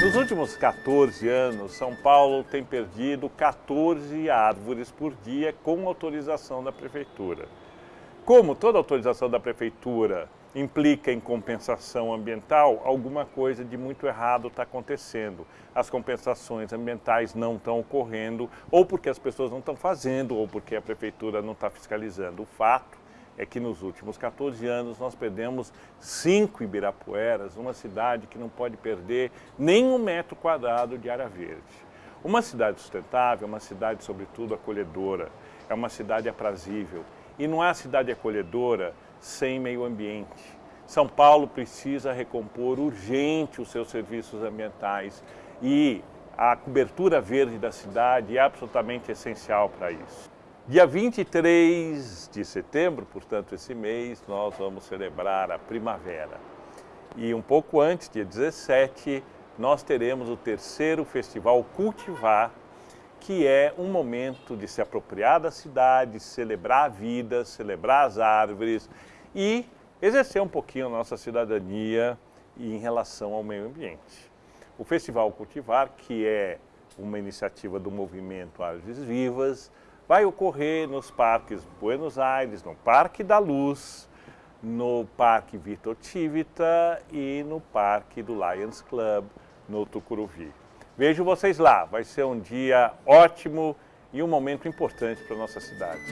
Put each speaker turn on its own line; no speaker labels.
Nos últimos 14 anos, São Paulo tem perdido 14 árvores por dia com autorização da Prefeitura. Como toda autorização da Prefeitura implica em compensação ambiental, alguma coisa de muito errado está acontecendo. As compensações ambientais não estão ocorrendo, ou porque as pessoas não estão fazendo, ou porque a Prefeitura não está fiscalizando. O fato é que nos últimos 14 anos nós perdemos cinco Ibirapueras, uma cidade que não pode perder nem um metro quadrado de área verde. Uma cidade sustentável é uma cidade, sobretudo, acolhedora, é uma cidade aprazível. E não há cidade acolhedora sem meio ambiente. São Paulo precisa recompor urgente os seus serviços ambientais e a cobertura verde da cidade é absolutamente essencial para isso. Dia 23 de setembro, portanto esse mês, nós vamos celebrar a primavera. E um pouco antes, dia 17, nós teremos o terceiro festival Cultivar, que é um momento de se apropriar da cidade, celebrar a vida, celebrar as árvores e exercer um pouquinho a nossa cidadania em relação ao meio ambiente. O Festival Cultivar, que é uma iniciativa do movimento Árvores Vivas, vai ocorrer nos parques Buenos Aires, no Parque da Luz, no Parque Vitor Tivita e no Parque do Lions Club, no Tucuruvi. Vejo vocês lá, vai ser um dia ótimo e um momento importante para a nossa cidade.